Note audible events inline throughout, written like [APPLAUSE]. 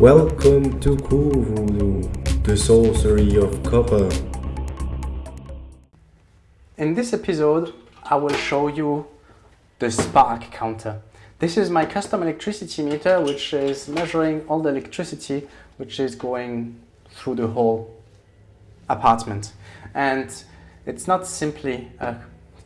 Welcome to Cool Voodoo, the sorcery of copper. In this episode, I will show you the spark counter. This is my custom electricity meter, which is measuring all the electricity which is going through the whole apartment. And it's not simply a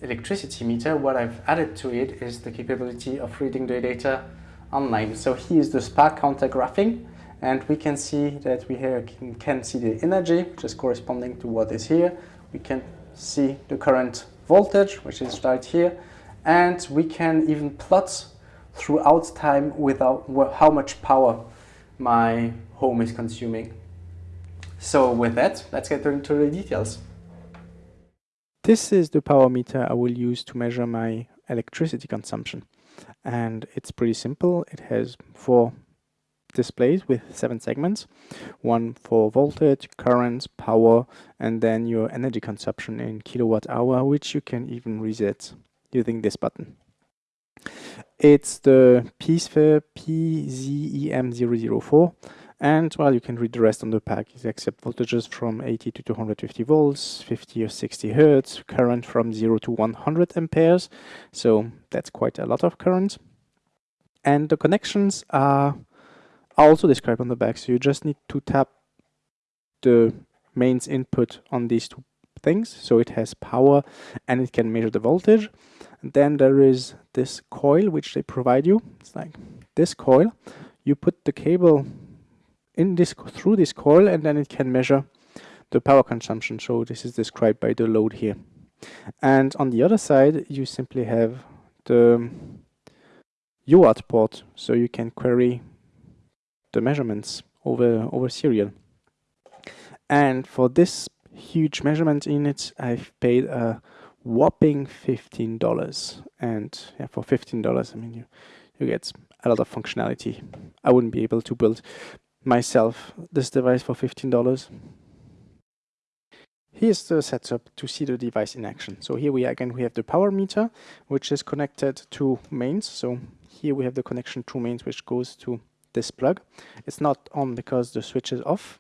electricity meter. What I've added to it is the capability of reading the data online. So here is the spark counter graphing and we can see that we here can, can see the energy which is corresponding to what is here. We can see the current voltage which is right here and we can even plot throughout time without how much power my home is consuming. So with that, let's get into the details. This is the power meter I will use to measure my electricity consumption. And it's pretty simple. It has four displays with seven segments. One for voltage, current, power, and then your energy consumption in kilowatt hour, which you can even reset using this button. It's the Peacefair PZEM004 and well you can read the rest on the pack it accepts voltages from 80 to 250 volts 50 or 60 hertz current from 0 to 100 amperes so that's quite a lot of current and the connections are also described on the back so you just need to tap the mains input on these two things. So it has power and it can measure the voltage. And then there is this coil which they provide you. It's like this coil. You put the cable in this through this coil and then it can measure the power consumption. So this is described by the load here. And on the other side you simply have the UART port. So you can query the measurements over over serial and for this huge measurement unit, I've paid a whopping $15 and yeah for $15 I mean you you get a lot of functionality I wouldn't be able to build myself this device for $15. Here's the setup to see the device in action. So here we again we have the power meter which is connected to mains. So here we have the connection to mains which goes to this plug. It's not on because the switch is off.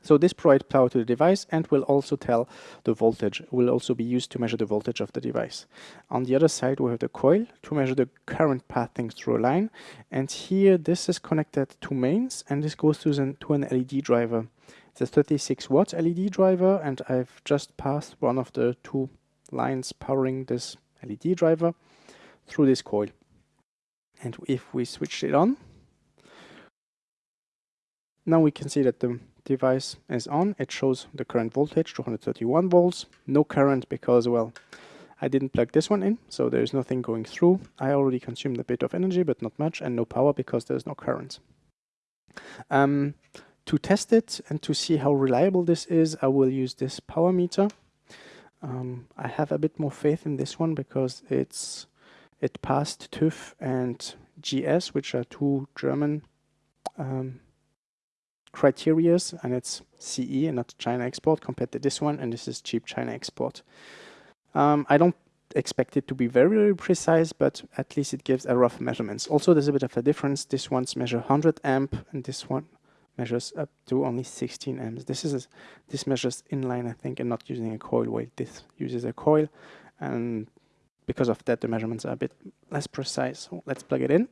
So this provides power to the device and will also tell the voltage, will also be used to measure the voltage of the device. On the other side we have the coil to measure the current passing through a line and here this is connected to mains and this goes to, an, to an LED driver. It's a 36 watt LED driver and I've just passed one of the two lines powering this LED driver through this coil. And if we switch it on, now we can see that the device is on, it shows the current voltage, 231 volts, no current because, well, I didn't plug this one in, so there's nothing going through. I already consumed a bit of energy, but not much, and no power because there's no current. Um, to test it and to see how reliable this is, I will use this power meter. Um, I have a bit more faith in this one because it's it passed TÜV and GS, which are two German um, criterias and it's CE and not China export compared to this one and this is cheap China export. Um, I don't expect it to be very, very precise, but at least it gives a rough measurements. Also, there's a bit of a difference. This one's measure 100 amp and this one measures up to only 16 amps. This is this measures inline, I think, and not using a coil weight. This uses a coil, and because of that, the measurements are a bit less precise. So let's plug it in.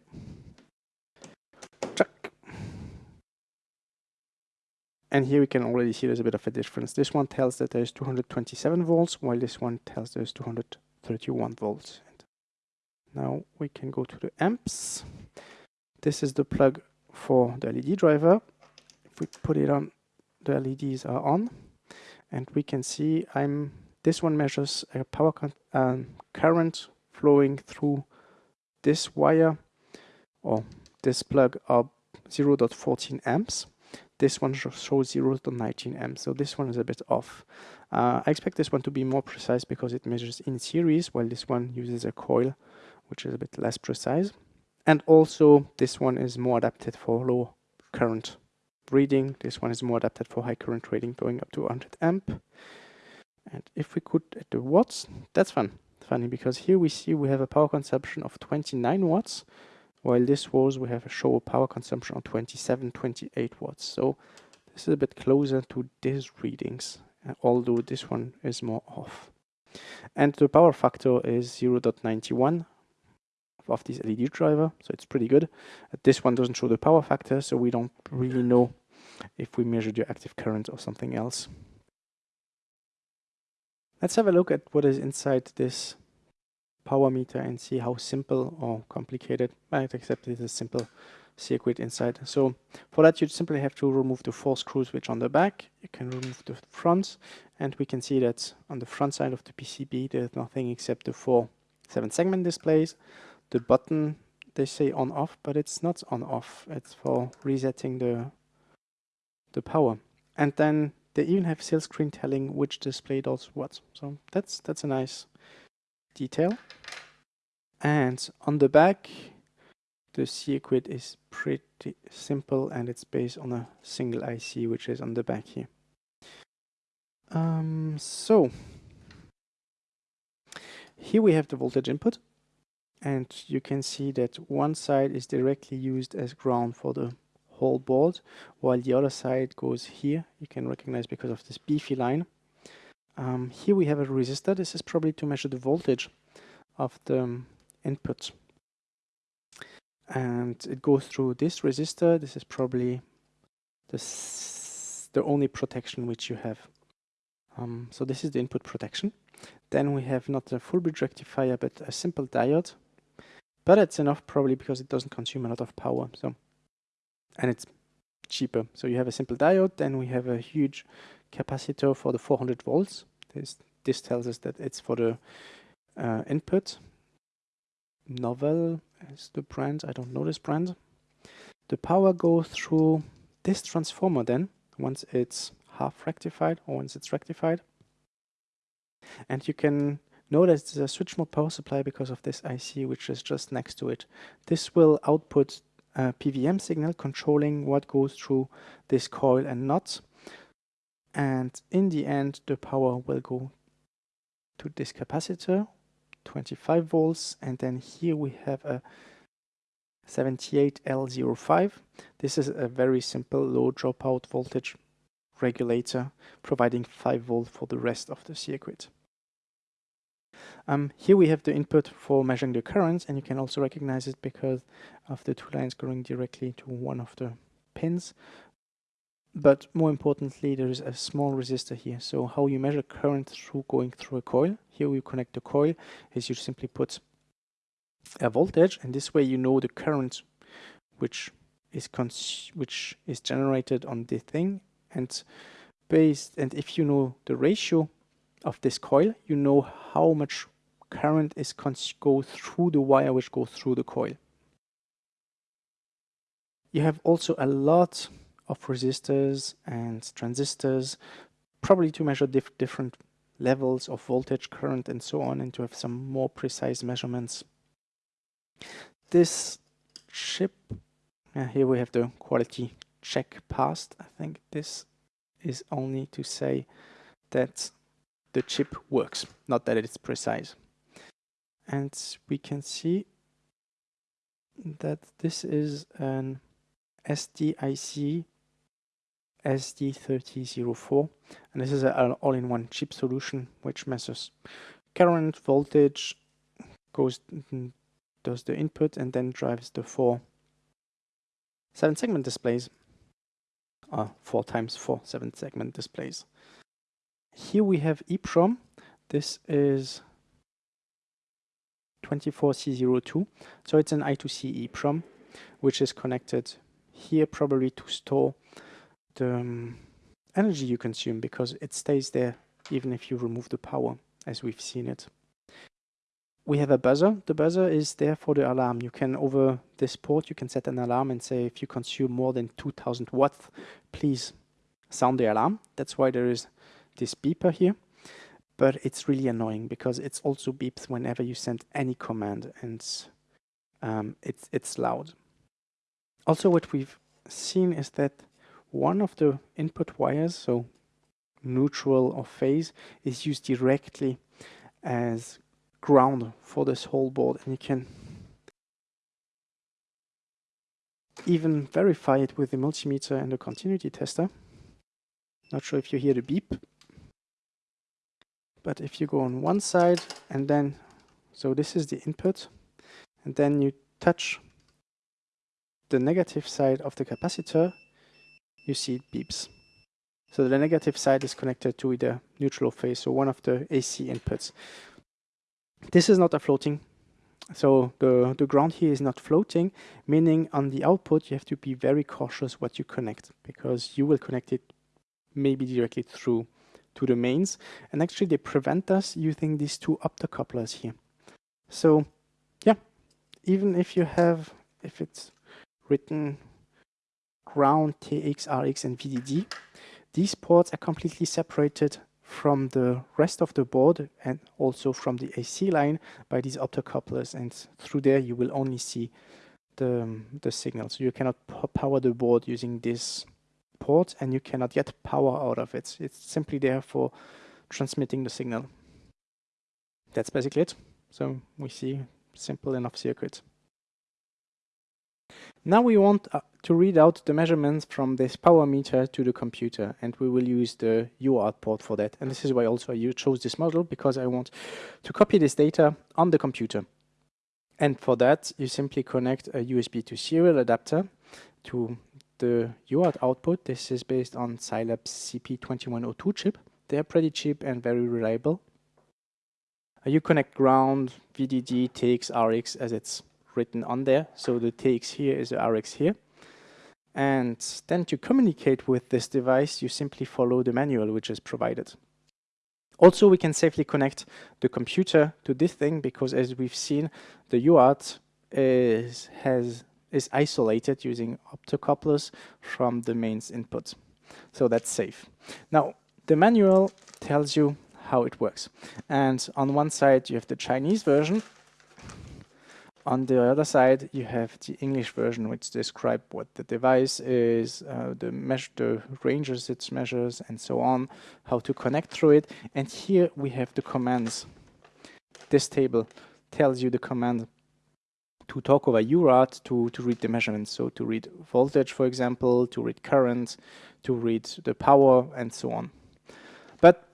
And here we can already see there's a bit of a difference. This one tells that there's 227 volts, while this one tells there's 231 volts. Now we can go to the amps. This is the plug for the LED driver. If we put it on, the LEDs are on. And we can see I'm this one measures a power um, current flowing through this wire or this plug of 0.14 amps this one shows 0 to 19 amps, so this one is a bit off. Uh, I expect this one to be more precise because it measures in series, while this one uses a coil, which is a bit less precise. And also, this one is more adapted for low current reading. This one is more adapted for high current reading, going up to 100 amp. And if we could at the watts, that's fun. Funny because here we see we have a power consumption of 29 watts, while this was we have a show power consumption on 27 28 watts. So this is a bit closer to these readings uh, although this one is more off. And the power factor is 0.91 of this LED driver so it's pretty good. Uh, this one doesn't show the power factor so we don't really know if we measure the active current or something else. Let's have a look at what is inside this power meter and see how simple or complicated, I accept it is a simple circuit inside. So for that you simply have to remove the four screws which on the back, you can remove the front and we can see that on the front side of the PCB there's nothing except the four 7 segment displays, the button they say on off but it's not on off, it's for resetting the the power. And then they even have sales screen telling which display does what. So that's that's a nice detail. And on the back, the circuit is pretty simple and it's based on a single IC which is on the back here. Um, so, here we have the voltage input and you can see that one side is directly used as ground for the whole board while the other side goes here you can recognize because of this beefy line um, here we have a resistor. This is probably to measure the voltage of the um, input. And it goes through this resistor. This is probably the, the only protection which you have. Um, so this is the input protection. Then we have not a full bridge rectifier, but a simple diode. But it's enough probably because it doesn't consume a lot of power. So, And it's cheaper. So you have a simple diode, then we have a huge capacitor for the 400 volts. This, this tells us that it's for the uh, input. Novel is the brand, I don't know this brand. The power goes through this transformer then, once it's half rectified or once it's rectified. And you can notice there's a switch mode power supply because of this IC which is just next to it. This will output a PWM signal controlling what goes through this coil and not and in the end the power will go to this capacitor 25 volts and then here we have a 78L05 this is a very simple low dropout voltage regulator providing 5 volt for the rest of the circuit. Um, here we have the input for measuring the currents and you can also recognize it because of the two lines going directly to one of the pins but more importantly, there is a small resistor here. So how you measure current through going through a coil. Here we connect the coil is you simply put a voltage and this way you know the current which is which is generated on the thing and based and if you know the ratio of this coil you know how much current is go through the wire which goes through the coil you have also a lot of resistors and transistors, probably to measure dif different levels of voltage, current, and so on, and to have some more precise measurements. This chip, uh, here we have the quality check passed. I think this is only to say that the chip works, not that it's precise. And we can see that this is an SDIC SD3004 and this is an all-in-one chip solution which measures current, voltage, goes does the input and then drives the four seven segment displays uh, four times four seven segment displays. Here we have EEPROM. This is 24C02. So it's an I2C EEPROM, which is connected here probably to store um, energy you consume because it stays there even if you remove the power as we've seen it. We have a buzzer. The buzzer is there for the alarm. You can over this port you can set an alarm and say if you consume more than 2000 watts please sound the alarm. That's why there is this beeper here. But it's really annoying because it's also beeps whenever you send any command and um, it's, it's loud. Also what we've seen is that one of the input wires, so neutral or phase, is used directly as ground for this whole board and you can even verify it with the multimeter and the continuity tester. Not sure if you hear the beep. But if you go on one side and then, so this is the input, and then you touch the negative side of the capacitor, you see it beeps. So the negative side is connected to the neutral phase, so one of the AC inputs. This is not a floating, so the, the ground here is not floating, meaning on the output you have to be very cautious what you connect, because you will connect it maybe directly through to the mains, and actually they prevent us using these two optocouplers here. So yeah, even if you have, if it's written ground, TX, RX and VDD, these ports are completely separated from the rest of the board and also from the AC line by these optocouplers and through there you will only see the, the signal. So you cannot power the board using this port and you cannot get power out of it. It's simply there for transmitting the signal. That's basically it. So we see simple enough circuit. Now we want uh, to read out the measurements from this power meter to the computer and we will use the UART port for that. And this is why also I chose this model because I want to copy this data on the computer. And for that you simply connect a USB to serial adapter to the UART output. This is based on Silabs' CP2102 chip. They're pretty cheap and very reliable. You connect ground, VDD, TX, RX as it's written on there. So the TX here is the RX here. And then to communicate with this device, you simply follow the manual which is provided. Also, we can safely connect the computer to this thing because as we've seen, the UART is, has, is isolated using optocouplers from the mains input. So that's safe. Now, the manual tells you how it works. And on one side, you have the Chinese version, on the other side, you have the English version, which describe what the device is, uh, the, measure, the ranges it measures, and so on, how to connect through it. And here we have the commands. This table tells you the command to talk over UART to, to read the measurements. So to read voltage, for example, to read current, to read the power, and so on. But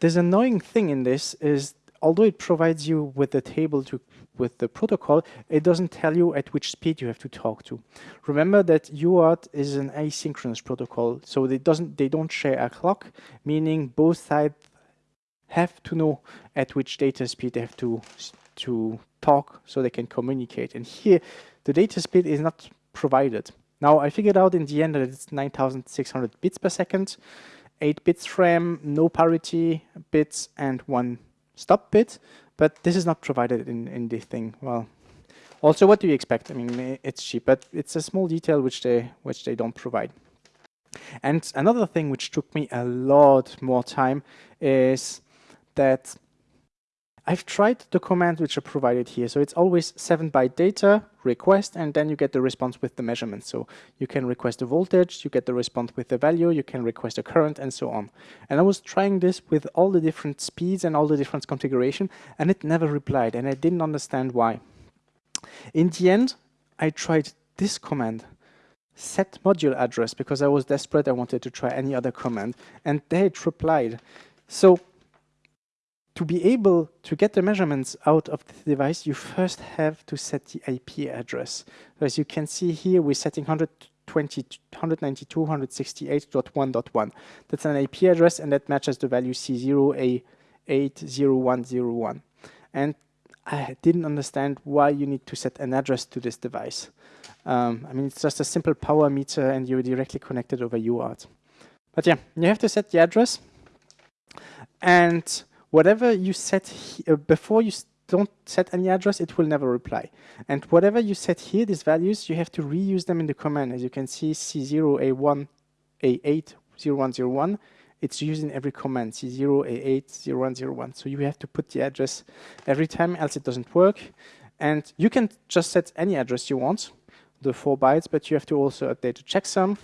this annoying thing in this is although it provides you with the table to with the protocol, it doesn't tell you at which speed you have to talk to. Remember that UART is an asynchronous protocol, so they doesn't they don't share a clock, meaning both sides have to know at which data speed they have to to talk so they can communicate. And here, the data speed is not provided. Now, I figured out in the end that it's 9,600 bits per second, 8 bits RAM, no parity bits, and 1 stop bit, but this is not provided in, in this thing. Well, also, what do you expect? I mean, it's cheap, but it's a small detail which they which they don't provide. And another thing which took me a lot more time is that I've tried the commands which are provided here. So it's always 7 byte data, request, and then you get the response with the measurement. So you can request a voltage, you get the response with the value, you can request a current, and so on. And I was trying this with all the different speeds and all the different configuration, and it never replied, and I didn't understand why. In the end, I tried this command, set module address, because I was desperate, I wanted to try any other command, and it replied. So to be able to get the measurements out of the device, you first have to set the IP address. So as you can see here, we're setting 192.168.1.1. That's an IP address, and that matches the value C0A80101. And I didn't understand why you need to set an address to this device. Um, I mean, it's just a simple power meter, and you're directly connected over UART. But yeah, you have to set the address. And whatever you set uh, before you don't set any address, it will never reply. And whatever you set here, these values, you have to reuse them in the command. As you can see, C0A1, A80101, it's used in every command, C0, A8, 0101. So you have to put the address every time, else it doesn't work. And you can just set any address you want, the four bytes, but you have to also update the checksum.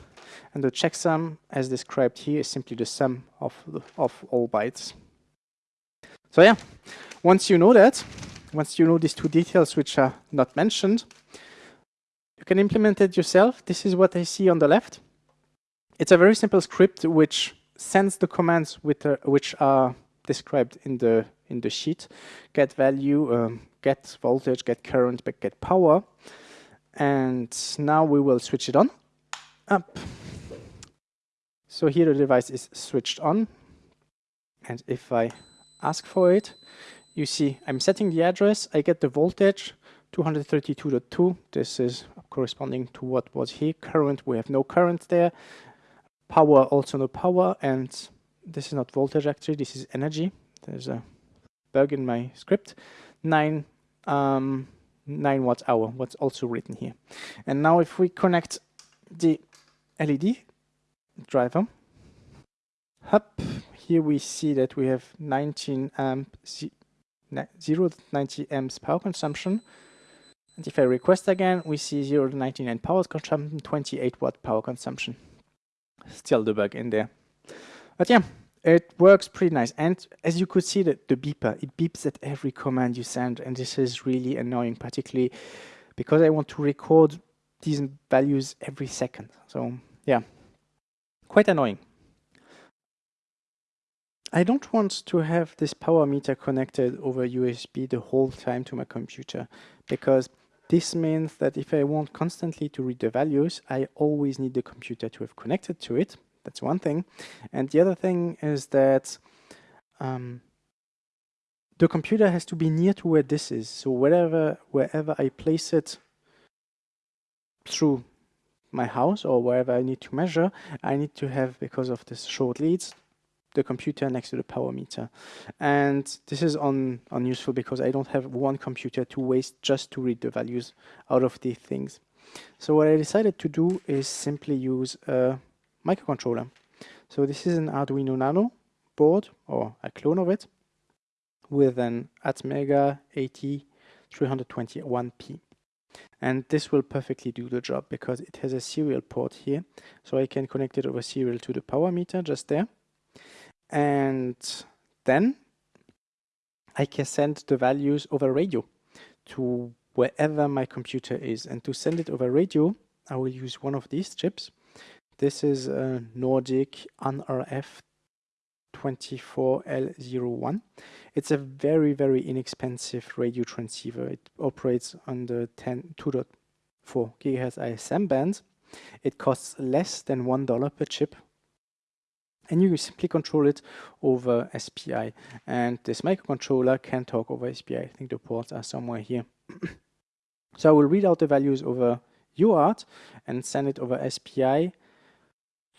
And the checksum, as described here, is simply the sum of, the, of all bytes. So yeah, once you know that, once you know these two details which are not mentioned, you can implement it yourself. This is what I see on the left. It's a very simple script which sends the commands with, uh, which are described in the in the sheet. Get value, um, get voltage, get current, but get power. And now we will switch it on. Up. So here the device is switched on. And if I ask for it, you see I'm setting the address, I get the voltage, 232.2. This is corresponding to what was here. Current, we have no current there. Power, also no power. And this is not voltage actually, this is energy. There's a bug in my script. 9, um, 9 watt hour, what's also written here. And now if we connect the LED driver, up here we see that we have 19 amp, 0 to 90 amps power consumption. And if I request again, we see 0 to 99 power consumption, 28 watt power consumption. Still the bug in there. But yeah, it works pretty nice. And as you could see, the beeper, it beeps at every command you send. And this is really annoying, particularly because I want to record these values every second. So yeah, quite annoying. I don't want to have this power meter connected over USB the whole time to my computer because this means that if I want constantly to read the values, I always need the computer to have connected to it. That's one thing. And the other thing is that um, the computer has to be near to where this is. So wherever, wherever I place it through my house or wherever I need to measure, I need to have, because of this short leads, the computer next to the power meter. And this is un unuseful because I don't have one computer to waste just to read the values out of these things. So what I decided to do is simply use a microcontroller. So this is an Arduino Nano board or a clone of it with an Atmega AT321P. And this will perfectly do the job because it has a serial port here. So I can connect it over serial to the power meter just there and then I can send the values over radio to wherever my computer is. And to send it over radio I will use one of these chips. This is a Nordic NRF 24L01 it's a very very inexpensive radio transceiver. It operates on the 10 2.4 gigahertz ISM band it costs less than one dollar per chip and you simply control it over SPI and this microcontroller can talk over SPI I. Think the ports are somewhere here. [CLEARS THROAT] So I will read out the values over UART and send it over SPI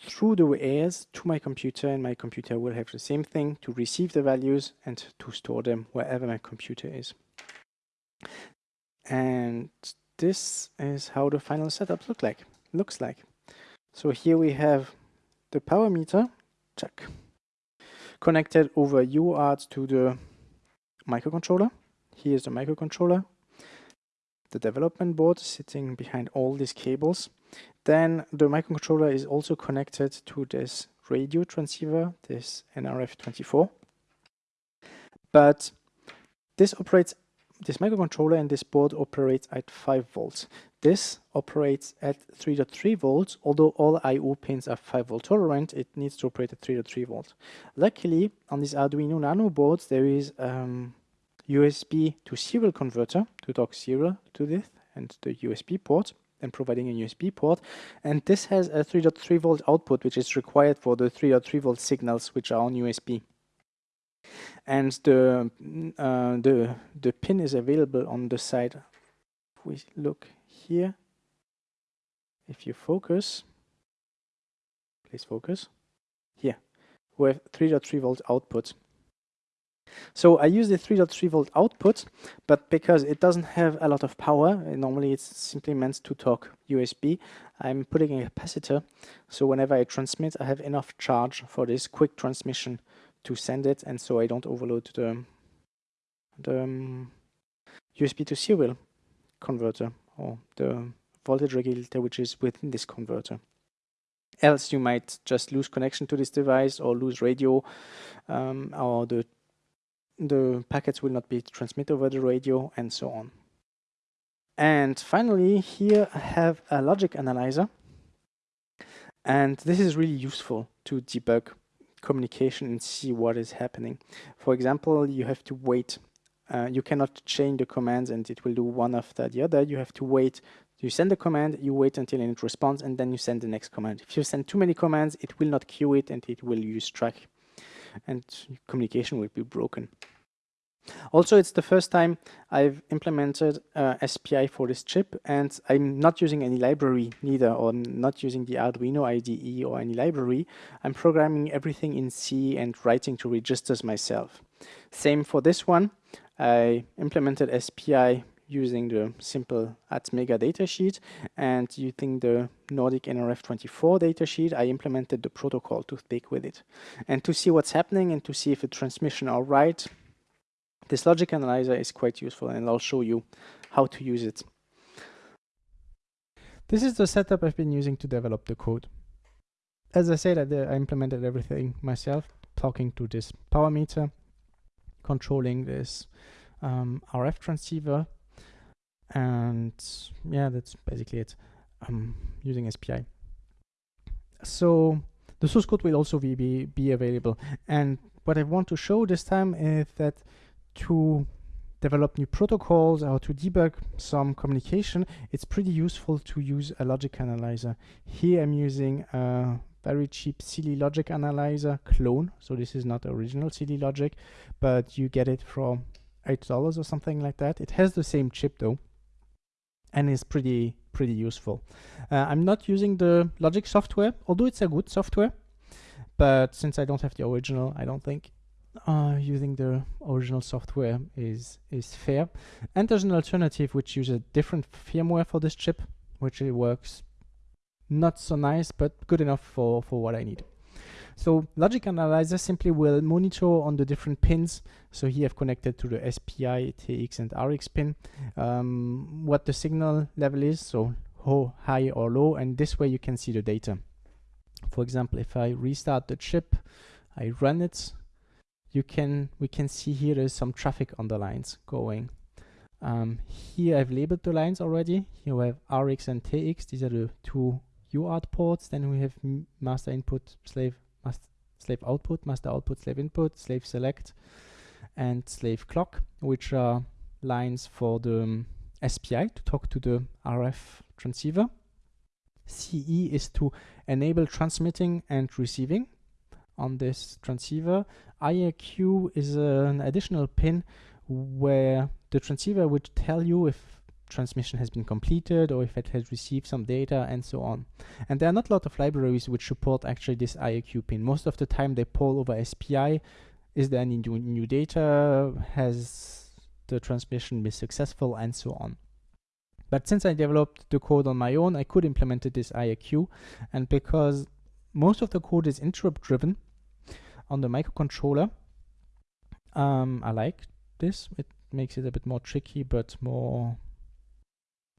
through the wires to my computer and my computer will have the same thing to receive the values and to store them wherever my computer is. And this is how the final setup look like looks like. So here we have the power meter check. Connected over UART to the microcontroller. Here's the microcontroller. The development board sitting behind all these cables. Then the microcontroller is also connected to this radio transceiver, this NRF24. But this operates, this microcontroller and this board operates at 5 volts. This operates at 3.3 volts, although all I.O. pins are 5 volt tolerant, it needs to operate at 3.3 volts. Luckily, on these Arduino Nano boards, there is um, USB to serial converter to talk serial to this and the USB port and providing a USB port. And this has a 3.3 volt output, which is required for the 3.3 volt signals, which are on USB. And the, uh, the, the pin is available on the side. If we look here, if you focus, please focus, here, we have 3.3 volt output. So I use the 3.3 volt output, but because it doesn't have a lot of power, normally it's simply meant to talk USB, I'm putting a capacitor, so whenever I transmit, I have enough charge for this quick transmission to send it, and so I don't overload the, the um, USB to serial converter or the voltage regulator which is within this converter. Else you might just lose connection to this device or lose radio um, or the, the packets will not be transmitted over the radio and so on. And finally, here I have a logic analyzer. And this is really useful to debug communication and see what is happening. For example, you have to wait. Uh, you cannot chain the commands and it will do one after the other. You have to wait. You send the command, you wait until it responds, and then you send the next command. If you send too many commands, it will not queue it and it will lose track. And communication will be broken. Also, it's the first time I've implemented uh, SPI for this chip and I'm not using any library neither or not using the Arduino IDE or any library. I'm programming everything in C and writing to registers myself. Same for this one. I implemented SPI using the simple Atmega datasheet and using the Nordic NRF24 datasheet, I implemented the protocol to speak with it. And to see what's happening and to see if the transmission are right, this logic analyzer is quite useful and I'll show you how to use it. This is the setup I've been using to develop the code. As I said, I, I implemented everything myself, talking to this power meter, controlling this um, RF transceiver, and yeah, that's basically it. I'm using SPI. So the source code will also be, be available. And what I want to show this time is that to develop new protocols or to debug some communication, it's pretty useful to use a logic analyzer. Here I'm using a very cheap Saleae Logic Analyzer clone. So this is not original Saleae Logic, but you get it for $8 or something like that. It has the same chip though, and is pretty, pretty useful. Uh, I'm not using the Logic software, although it's a good software, but since I don't have the original, I don't think uh, using the original software is is fair. And there's an alternative which uses a different firmware for this chip, which it works not so nice, but good enough for, for what I need. So Logic Analyzer simply will monitor on the different pins. So here I've connected to the SPI, TX and RX pin, um, what the signal level is, so how high or low, and this way you can see the data. For example, if I restart the chip, I run it, you can we can see here there's some traffic on the lines going. Um, here I've labeled the lines already. Here we have RX and TX. These are the two UART ports. Then we have master input, slave, master, slave output, master output, slave input, slave select, and slave clock, which are lines for the um, SPI to talk to the RF transceiver. CE is to enable transmitting and receiving on this transceiver. IRQ is an additional pin where the transceiver would tell you if transmission has been completed or if it has received some data and so on. And there are not a lot of libraries which support actually this IRQ pin. Most of the time they poll over SPI. Is there any new, new data? Has the transmission been successful and so on. But since I developed the code on my own, I could implement this IRQ. And because most of the code is interrupt driven, on the microcontroller. Um, I like this. It makes it a bit more tricky, but more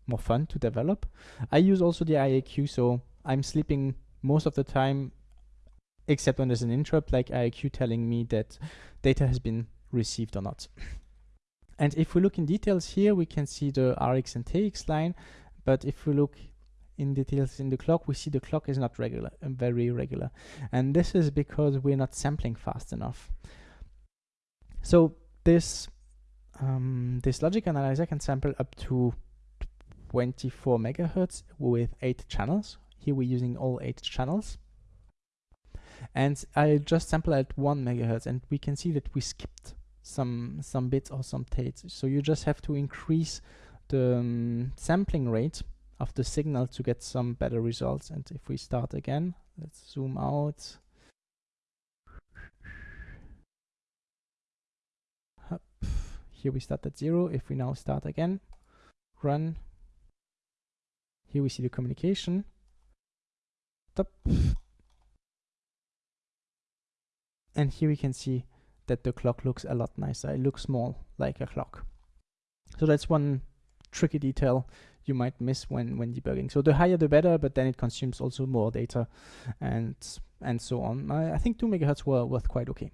more fun to develop. I use also the IRQ, so I'm sleeping most of the time, except when there's an interrupt, like IRQ telling me that data has been received or not. [SNIFFS] and if we look in details here, we can see the RX and TX line, but if we look in details in the clock, we see the clock is not regular, uh, very regular. And this is because we're not sampling fast enough. So this, um, this logic analyzer can sample up to 24 megahertz with eight channels. Here we're using all eight channels. And I just sample at one megahertz and we can see that we skipped some, some bits or some tates. So you just have to increase the um, sampling rate of the signal to get some better results. And if we start again, let's zoom out. Here we start at zero. If we now start again, run. Here we see the communication. Stop. And here we can see that the clock looks a lot nicer. It looks more like a clock. So that's one tricky detail you might miss when when debugging. So the higher the better, but then it consumes also more data and and so on. I, I think two megahertz were worth quite okay.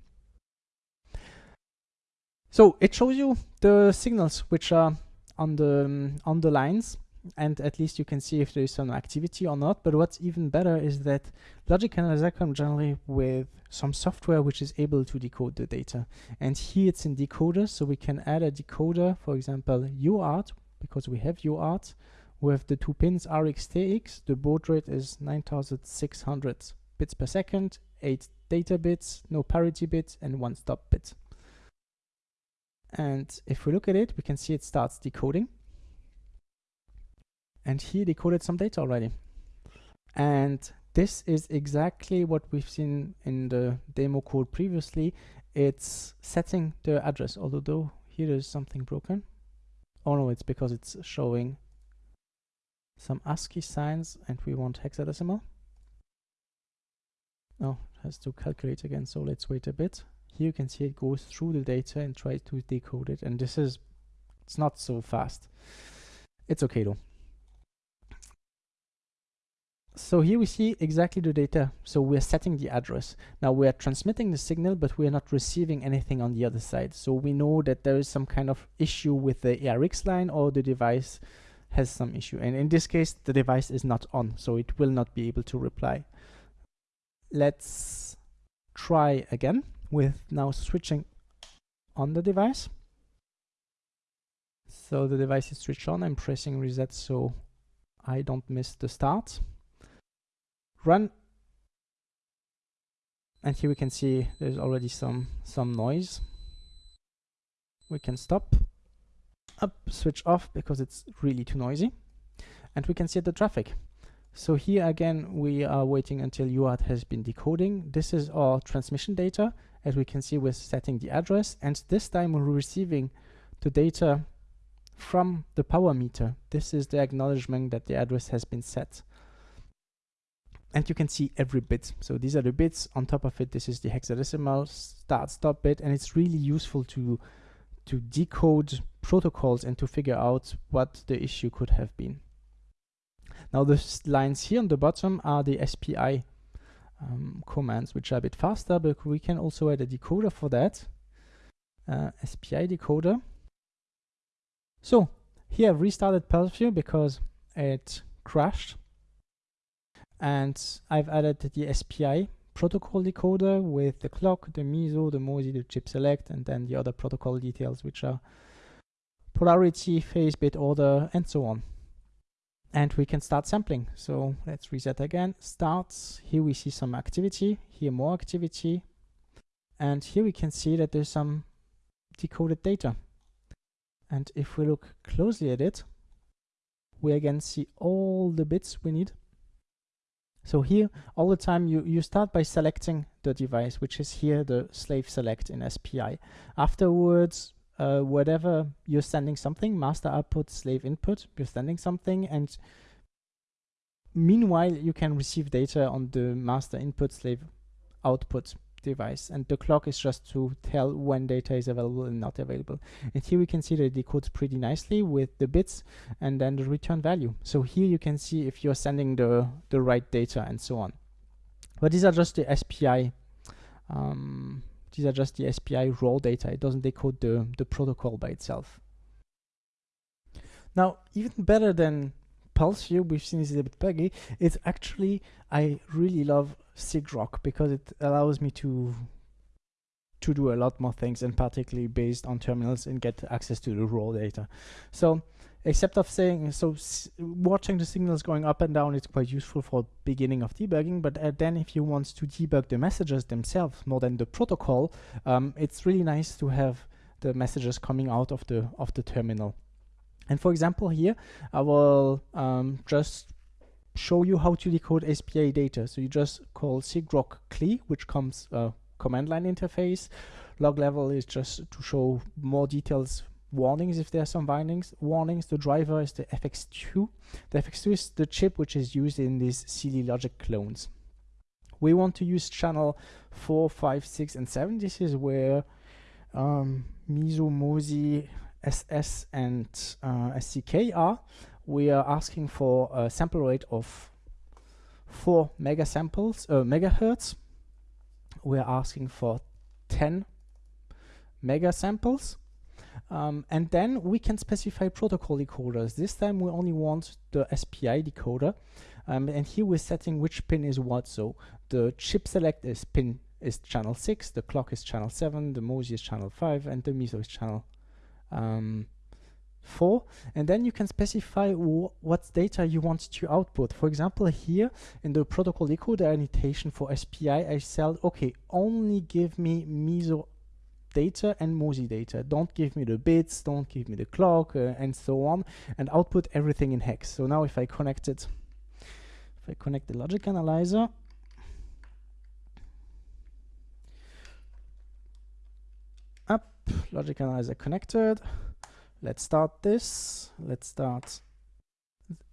So it shows you the signals which are on the um, on the lines and at least you can see if there is some activity or not. But what's even better is that Logic Analyzer comes generally with some software which is able to decode the data. And here it's in decoder, so we can add a decoder, for example, UART, because we have UART, with the two pins RX-TX. The baud rate is 9600 bits per second, 8 data bits, no parity bits, and one stop bit. And if we look at it, we can see it starts decoding. And here decoded some data already. And this is exactly what we've seen in the demo code previously. It's setting the address, although here is something broken. Oh no, it's because it's showing some ASCII signs and we want hexadecimal. Oh, it has to calculate again, so let's wait a bit. Here you can see it goes through the data and tries to decode it, and this is, it's not so fast. It's okay though. So here we see exactly the data. So we're setting the address. Now we're transmitting the signal, but we're not receiving anything on the other side. So we know that there is some kind of issue with the ARX line or the device has some issue. And in this case, the device is not on, so it will not be able to reply. Let's try again with now switching on the device. So the device is switched on. I'm pressing reset so I don't miss the start run. And here we can see there's already some some noise. We can stop up switch off because it's really too noisy. And we can see the traffic. So here again we are waiting until UART has been decoding. This is our transmission data as we can see we're setting the address. And this time we're receiving the data from the power meter. This is the acknowledgement that the address has been set and you can see every bit. So these are the bits. On top of it, this is the hexadecimal start stop bit, and it's really useful to to decode protocols and to figure out what the issue could have been. Now the lines here on the bottom are the SPI um, commands, which are a bit faster, but we can also add a decoder for that. Uh, SPI decoder. So here I've restarted PulseView because it crashed and I've added the SPI protocol decoder with the clock, the MISO, the MOSI, the chip select, and then the other protocol details, which are polarity, phase, bit order, and so on. And we can start sampling. So let's reset again. Starts. Here we see some activity. Here more activity. And here we can see that there's some decoded data. And if we look closely at it, we again see all the bits we need so here, all the time, you, you start by selecting the device, which is here the slave select in SPI. Afterwards, uh, whatever you're sending something, master output, slave input, you're sending something, and meanwhile, you can receive data on the master input, slave output device and the clock is just to tell when data is available and not available. And here we can see that it decodes pretty nicely with the bits and then the return value. So here you can see if you're sending the the right data and so on. But these are just the SPI um, these are just the SPI raw data. It doesn't decode the the protocol by itself. Now even better than PulseView, we've seen is a bit buggy. It's actually, I really love sigrok because it allows me to to do a lot more things and particularly based on terminals and get access to the raw data. So except of saying, so watching the signals going up and down is quite useful for beginning of debugging, but uh, then if you want to debug the messages themselves more than the protocol, um, it's really nice to have the messages coming out of the of the terminal. And for example here, I will um, just show you how to decode SPI data. So you just call sigrok cli, which comes uh, command line interface. Log level is just to show more details warnings if there are some warnings. Warnings. The driver is the FX2. The FX2 is the chip which is used in these Saleae logic clones. We want to use channel 4, 5, 6, and 7. This is where um, MISO, MOSI, SS and uh, SCK are, we are asking for a sample rate of 4 mega samples, uh, megahertz. We are asking for 10 mega samples. Um, and then we can specify protocol decoders. This time we only want the SPI decoder. Um, and here we're setting which pin is what. So the chip select is pin is channel 6, the clock is channel 7, the MOSI is channel 5, and the MISO is channel um, 4 and then you can specify what data you want to output. For example here in the protocol decoder annotation for SPI I said okay only give me MISO data and MOSI data. Don't give me the bits don't give me the clock uh, and so on and output everything in hex. So now if I connect it if I connect the logic analyzer up logic analyzer connected let's start this. Let's start.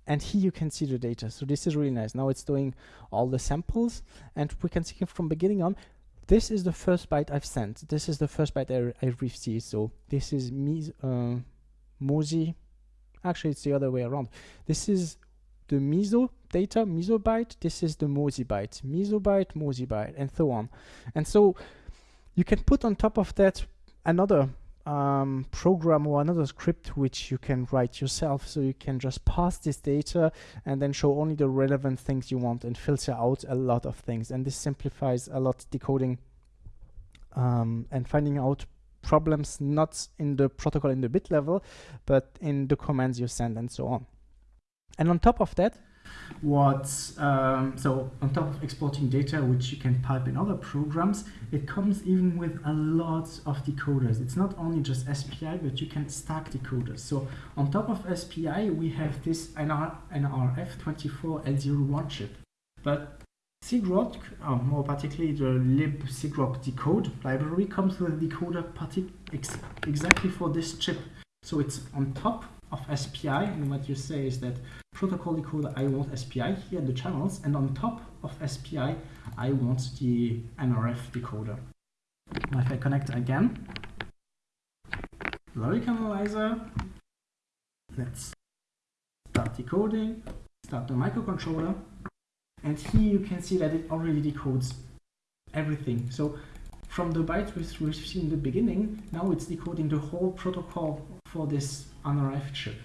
And here you can see the data. So this is really nice. Now it's doing all the samples and we can see from beginning on this is the first byte I've sent. This is the first byte I, I received. So this is me uh, MOSI actually it's the other way around. This is the MISO data MISO byte. This is the MOSI byte. MISO byte MOSI byte and so on. And so you can put on top of that another um, program or another script which you can write yourself. So you can just pass this data and then show only the relevant things you want and filter out a lot of things. And this simplifies a lot decoding um, and finding out problems not in the protocol in the bit level but in the commands you send and so on. And on top of that what um, so on top of exporting data which you can pipe in other programs it comes even with a lot of decoders. It's not only just SPI but you can stack decoders. So on top of SPI we have this NR, NRF24L01 chip. But sigrok, uh, more particularly the libsigrokdecode library comes with a decoder ex exactly for this chip. So it's on top of SPI and what you say is that protocol decoder I want SPI here the channels and on top of SPI I want the NRF decoder. Now if I connect again, logic analyzer, let's start decoding, start the microcontroller and here you can see that it already decodes everything. So from the byte we received in the beginning, now it's decoding the whole protocol for this NRF ship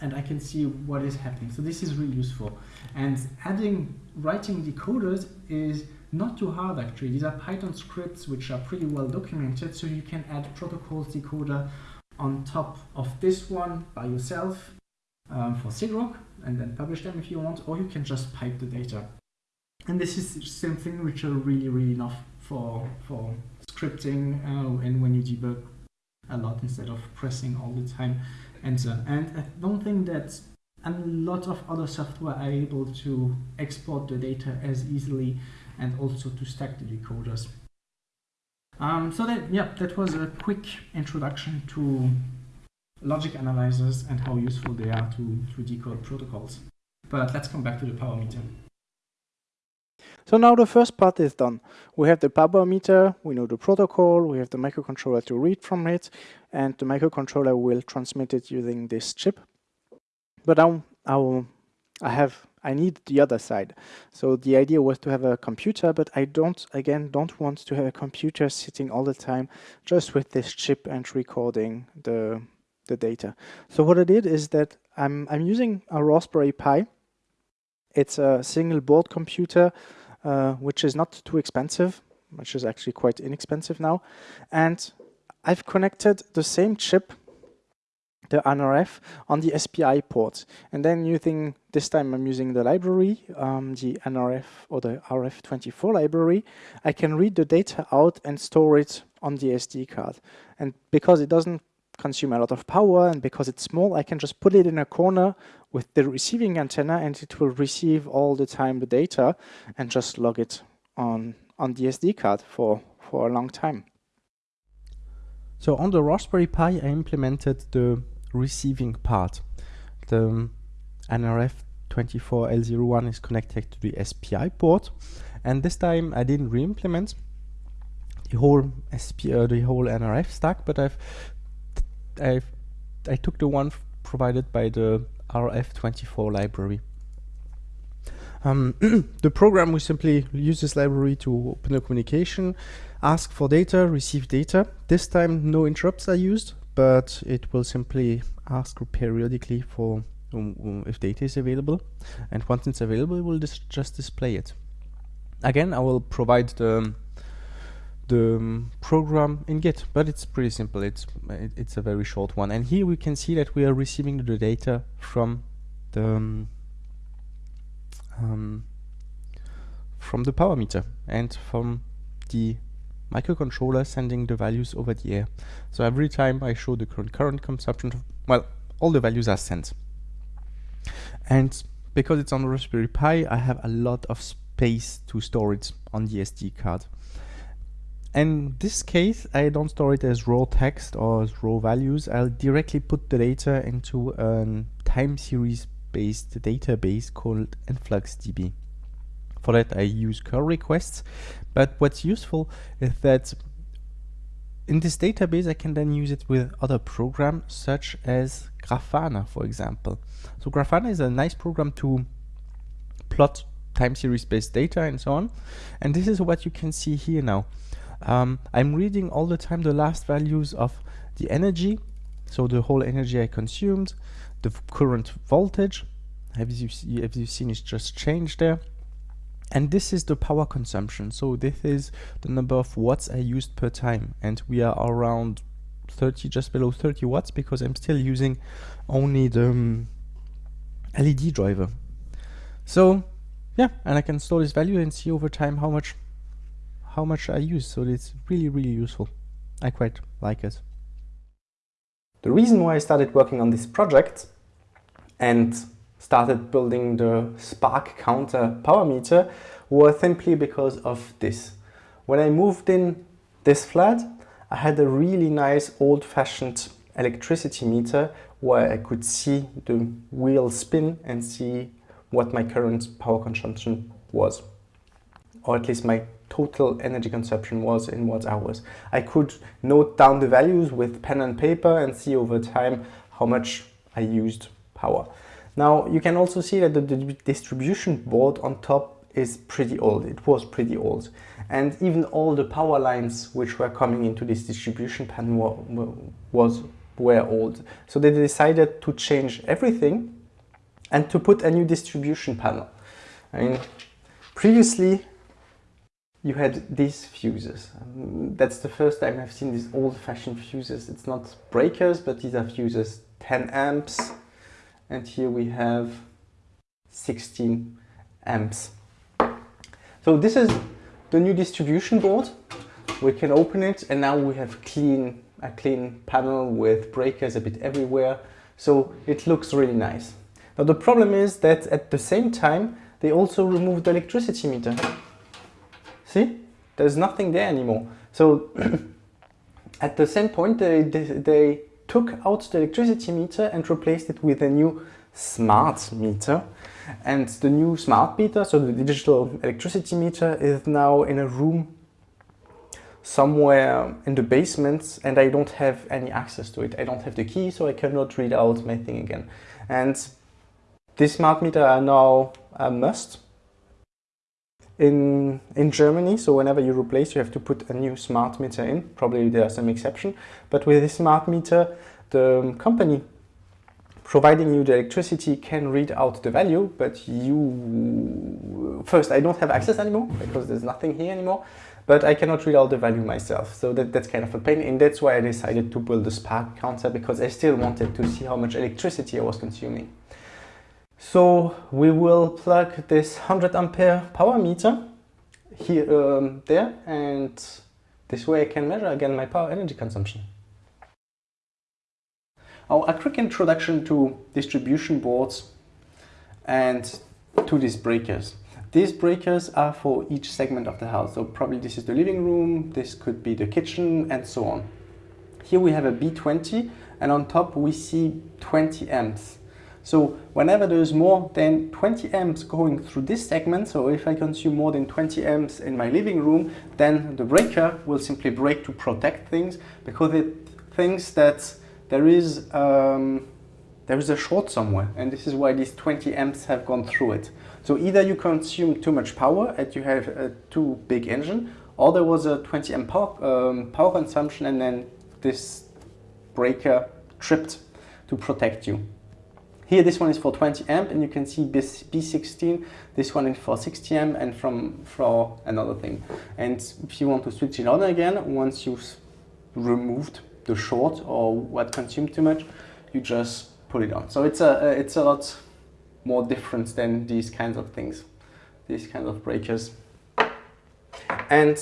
and I can see what is happening. So this is really useful. And adding writing decoders is not too hard actually. These are Python scripts which are pretty well documented. So you can add protocols decoder on top of this one by yourself um, for sigrok and then publish them if you want, or you can just pipe the data. And this is something which are really, really enough for, for scripting uh, and when you debug a lot instead of pressing all the time enter. And I don't think that a lot of other software are able to export the data as easily and also to stack the decoders. Um, so that, yeah, that was a quick introduction to logic analyzers and how useful they are to, to decode protocols. But let's come back to the power meter. So now the first part is done. We have the power meter, we know the protocol, we have the microcontroller to read from it, and the microcontroller will transmit it using this chip. But now I, I have I need the other side. So the idea was to have a computer, but I don't, again, don't want to have a computer sitting all the time just with this chip and recording the, the data. So what I did is that I'm, I'm using a Raspberry Pi. It's a single board computer which is not too expensive, which is actually quite inexpensive now. And I've connected the same chip, the NRF, on the SPI port. And then using, this time I'm using the library, um, the NRF or the RF24 library, I can read the data out and store it on the SD card. And because it doesn't consume a lot of power and because it's small, I can just put it in a corner with the receiving antenna and it will receive all the time the data and just log it on, on the SD card for, for a long time. So on the Raspberry Pi, I implemented the receiving part. The NRF24L01 is connected to the SPI port, and this time I didn't re-implement the whole SP, uh, the whole NRF stack, but I've I've I took the one provided by the RF24 library. Um, [CLEARS THROAT] the program will simply use this library to open a communication, ask for data, receive data. This time no interrupts are used. but it will simply ask periodically for um, um, if data is available and once it's available it will dis just display it again I will provide the the um, program in Git but it's pretty simple it's it, it's a very short one and here we can see that we are receiving the data from the um, um from the power meter and from the microcontroller sending the values over the air. So every time I show the current current consumption, well, all the values are sent. And because it's on Raspberry Pi, I have a lot of space to store it on the SD card. In this case, I don't store it as raw text or as raw values. I'll directly put the data into a time series based database called InfluxDB. For that I use curl requests, but what's useful is that in this database I can then use it with other programs such as Grafana for example. So Grafana is a nice program to plot time series based data and so on and this is what you can see here now. Um, I'm reading all the time the last values of the energy. So the whole energy I consumed, the current voltage, have you, have you seen it's just changed there? And this is the power consumption. So this is the number of watts I used per time. And we are around 30 just below 30 watts because I'm still using only the um, LED driver. So yeah and I can store this value and see over time how much how much I use so it's really really useful I quite like it the reason why I started working on this project and started building the spark counter power meter was simply because of this. When I moved in this flat, I had a really nice old-fashioned electricity meter where I could see the wheel spin and see what my current power consumption was or at least my total energy consumption was in watt hours. I could note down the values with pen and paper and see over time how much I used power. Now you can also see that the, distribution board on top is pretty old. It was pretty old. And even all the power lines which were coming into this distribution panel were, was, were old. So they decided to change everything and to put a new distribution panel. I mean, previously you had these fuses. That's the first time I've seen these old-fashioned fuses. It's not breakers, but these are fuses 10 amps, and here we have 16 amps. So this is the new distribution board. We can open it and now we have clean a clean panel with breakers a bit everywhere. So it looks really nice. Now the problem is that at the same time they also removed the electricity meter. See? There's nothing there anymore. So [CLEARS THROAT] at the same point they, they, they took out the electricity meter and replaced it with a new smart meter. And the new smart meter, so the digital electricity meter, is now in a room somewhere in the basement and I don't have any access to it. I don't have the key, so I cannot read out my thing again. And this smart meter are now a must in in Germany. So whenever you replace, you have to put a new smart meter in. Probably there are some exception, but with this smart meter, the company providing you the electricity can read out the value, but you first I don't have access anymore because there's nothing here anymore. But I cannot read out the value myself, so that, that's kind of a pain, and that's why I decided to build the spark counter because I still wanted to see how much electricity I was consuming. So we will plug this 100 ampere power meter here, um, there, and this way I can measure again my power energy consumption. Now a quick introduction to distribution boards and to these breakers. These breakers are for each segment of the house. So probably this is the living room, this could be the kitchen and so on. Here we have a B20 and on top we see 20 amps. So whenever there is more than 20 amps going through this segment, so if I consume more than 20 amps in my living room, then the breaker will simply break to protect things because it thinks that there is um, there is a short somewhere and this is why these 20 amps have gone through it. So either you consume too much power and you have a too big engine or there was a 20 amp power, um, power consumption and then this breaker tripped to protect you. Here this one is for 20 amp and you can see B16, this one is for 60 amp and from for another thing. And if you want to switch it on again, once you've removed the short or what consumed too much, you just put it on. So it's a, it's a lot more different than these kinds of things, these kinds of breakers. And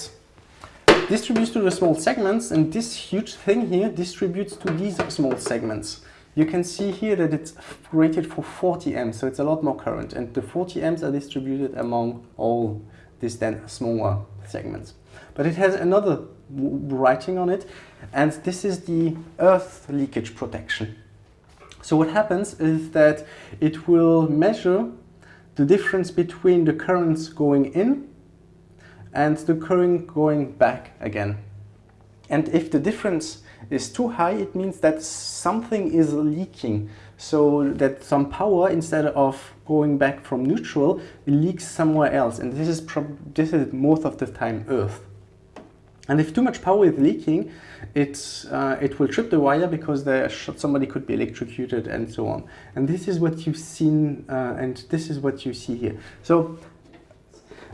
distributes to the small segments and this huge thing here distributes to these small segments you can see here that it's rated for 40 amps, so it's a lot more current. And the 40 amps are distributed among all these then smaller segments. But it has another writing on it, and this is the earth leakage protection. So what happens is that it will measure the difference between the currents going in and the current going back again. And if the difference is too high, it means that something is leaking. So that some power, instead of going back from neutral, leaks somewhere else. And this is, this is most of the time Earth. And if too much power is leaking, it, uh, it will trip the wire because somebody could be electrocuted and so on. And this is what you've seen, uh, and this is what you see here. So,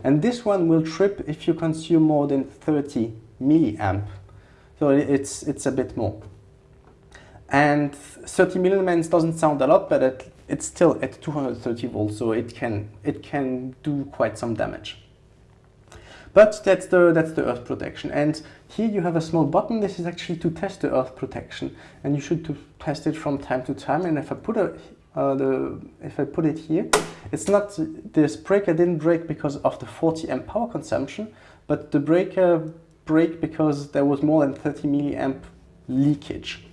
and this one will trip if you consume more than 30 milliamp so it's, it's a bit more. And 30 millilumens doesn't sound a lot, but it, it's still at 230 volts, so it can, it can do quite some damage. But that's the, that's the earth protection. And here you have a small button. This is actually to test the earth protection. And you should to test it from time to time. And if I put a, uh, the, if I put it here, it's not, this breaker didn't break because of the 40 amp power consumption, but the breaker break because there was more than 30 milliamp leakage.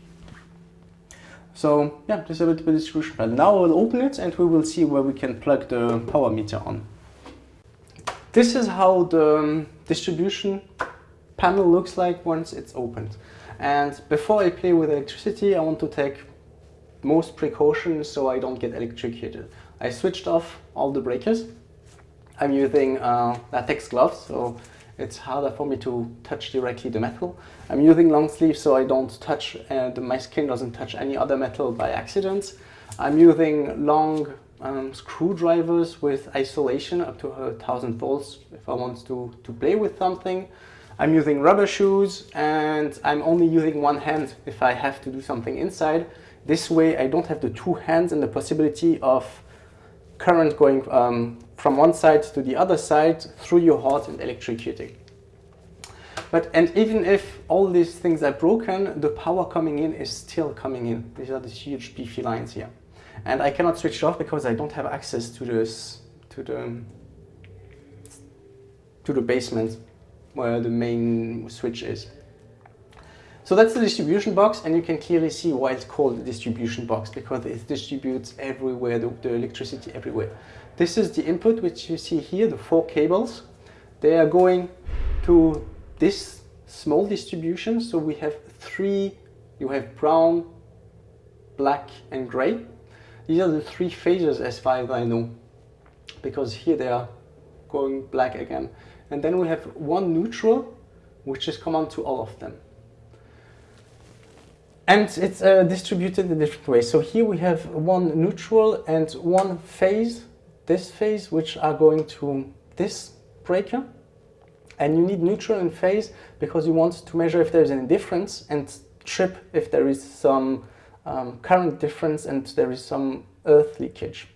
So yeah, this is a bit of a distribution panel. Now we'll open it and we will see where we can plug the power meter on. This is how the um, distribution panel looks like once it's opened. And before I play with electricity, I want to take most precautions so I don't get electrocuted. I switched off all the breakers. I'm using uh, latex gloves, so it's harder for me to touch directly the metal. I'm using long sleeves so I don't touch, uh, the, my skin doesn't touch any other metal by accident. I'm using long um, screwdrivers with isolation up to a thousand volts if I want to, to play with something. I'm using rubber shoes and I'm only using one hand if I have to do something inside. This way I don't have the two hands and the possibility of current going um, from one side to the other side through your heart and electrocuting. But and even if all these things are broken, the power coming in is still coming in. These are these huge beefy lines here. And I cannot switch it off because I don't have access to this to the to the basement where the main switch is. So that's the distribution box and you can clearly see why it's called the distribution box because it distributes everywhere, the, the electricity everywhere. This is the input which you see here, the four cables. They are going to this small distribution. So we have three, you have brown, black and gray. These are the three phases as far as I know, because here they are going black again. And then we have one neutral, which is common to all of them. And it's uh, distributed in different ways. So here we have one neutral and one phase this phase, which are going to this breaker. And you need neutral and phase because you want to measure if there's any difference and trip if there is some um, current difference and there is some earth leakage.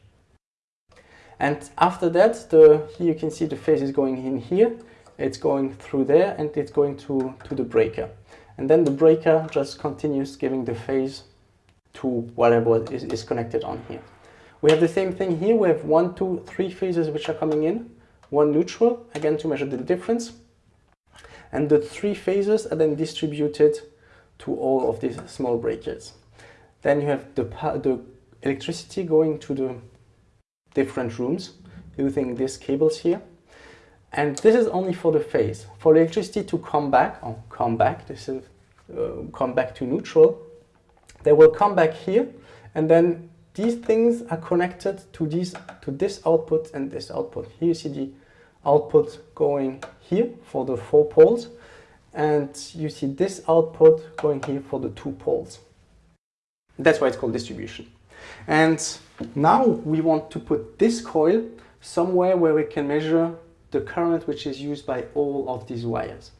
And after that, the, here you can see the phase is going in here, it's going through there and it's going to, to the breaker. And then the breaker just continues giving the phase to whatever is, is connected on here. We have the same thing here. We have one, two, three phases which are coming in, one neutral, again to measure the difference. And the three phases are then distributed to all of these small breakers. Then you have the, the electricity going to the different rooms using these cables here. And this is only for the phase. For electricity to come back, or come back, this is uh, come back to neutral, they will come back here and then these things are connected to these to this output and this output. Here you see the output going here for the four poles and you see this output going here for the two poles. That's why it's called distribution. And now we want to put this coil somewhere where we can measure the current which is used by all of these wires.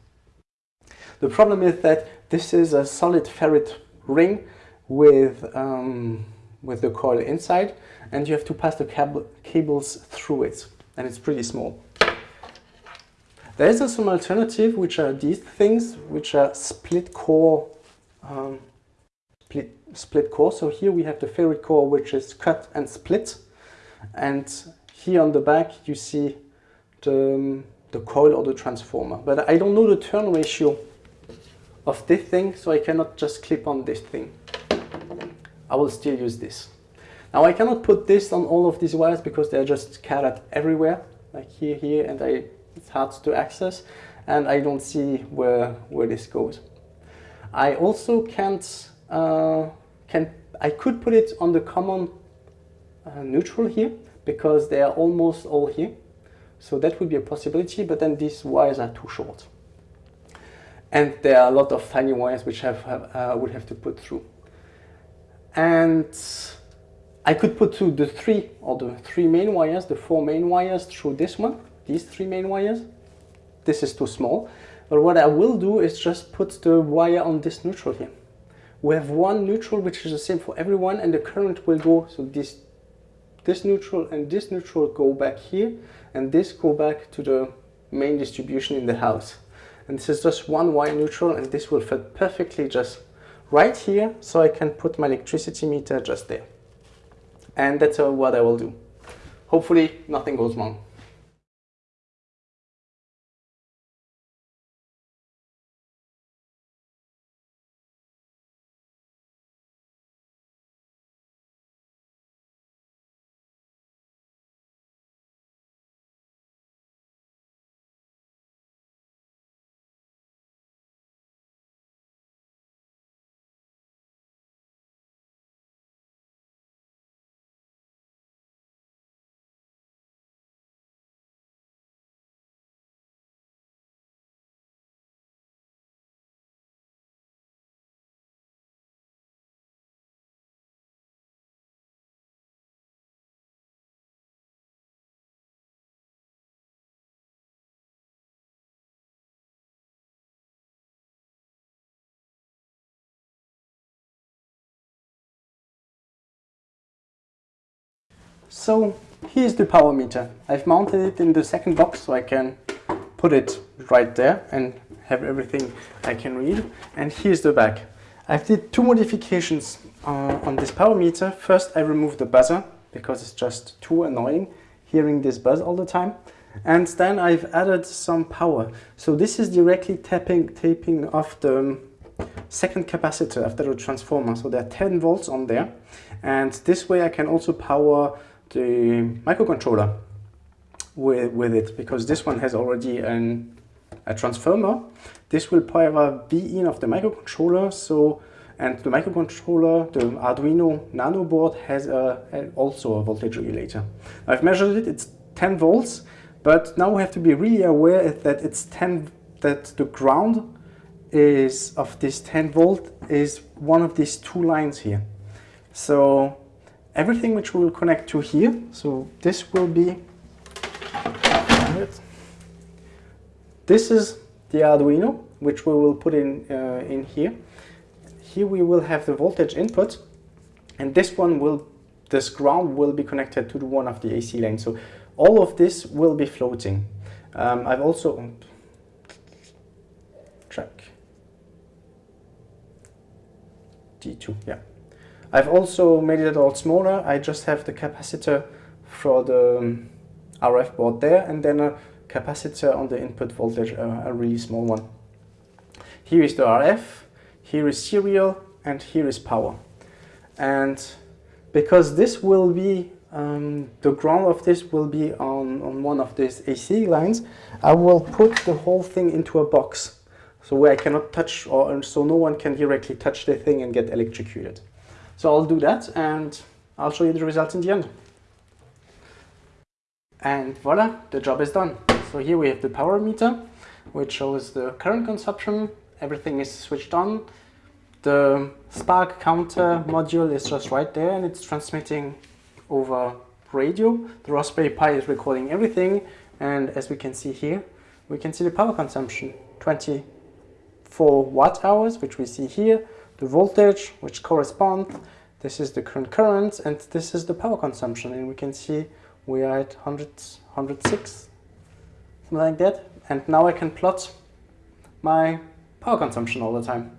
The problem is that this is a solid ferrite ring with, um, with the coil inside and you have to pass the cab cables through it and it's pretty small. There is also some alternative which are these things which are split core um, split, split core. So here we have the ferrite core which is cut and split and here on the back you see the, um, the coil or the transformer. But I don't know the turn ratio of this thing so I cannot just clip on this thing. I will still use this. Now I cannot put this on all of these wires because they're just scattered everywhere like here, here and I, it's hard to access and I don't see where, where this goes. I also can't, uh, can, I could put it on the common uh, neutral here because they are almost all here. So that would be a possibility, but then these wires are too short. And there are a lot of tiny wires which have, uh, would have to put through. And I could put through the three or the three main wires, the four main wires through this one, these three main wires. This is too small. But what I will do is just put the wire on this neutral here. We have one neutral which is the same for everyone and the current will go, so this, this neutral and this neutral go back here and this go back to the main distribution in the house. And this is just one wire neutral and this will fit perfectly just right here so I can put my electricity meter just there. And that's uh, what I will do. Hopefully nothing goes wrong. So here's the power meter. I've mounted it in the second box so I can put it right there and have everything I can read. And here's the back. I've did two modifications uh, on this power meter. First, I removed the buzzer because it's just too annoying hearing this buzz all the time. And then I've added some power. So this is directly tapping, taping off the um, second capacitor after the transformer. So there are 10 volts on there. And this way I can also power the microcontroller with, with it because this one has already an, a transformer. This will power the in of the microcontroller. So and the microcontroller, the Arduino Nano board has a, also a voltage regulator. I've measured it, it's 10 volts, but now we have to be really aware that it's 10, that the ground is of this 10 volt is one of these two lines here. So everything which we will connect to here. So this will be, this is the Arduino, which we will put in, uh, in here. Here we will have the voltage input, and this one will, this ground will be connected to the one of the AC lane. So all of this will be floating. Um, I've also, track, D2, yeah. I've also made it a lot smaller. I just have the capacitor for the um, RF board there and then a capacitor on the input voltage, uh, a really small one. Here is the RF, here is serial and here is power. And because this will be, um, the ground of this will be on, on one of these AC lines, I will put the whole thing into a box. So where I cannot touch or so no one can directly touch the thing and get electrocuted. So I'll do that and I'll show you the results in the end. And voila, the job is done. So here we have the power meter, which shows the current consumption. Everything is switched on. the Spark counter module is just right there and it's transmitting over radio. The Raspberry Pi is recording everything and as we can see here, we can see the power consumption, 24 watt hours, which we see here, the voltage, which corresponds, this is the current current, and this is the power consumption, and we can see we are at 100, 106, something like that. And now I can plot my power consumption all the time.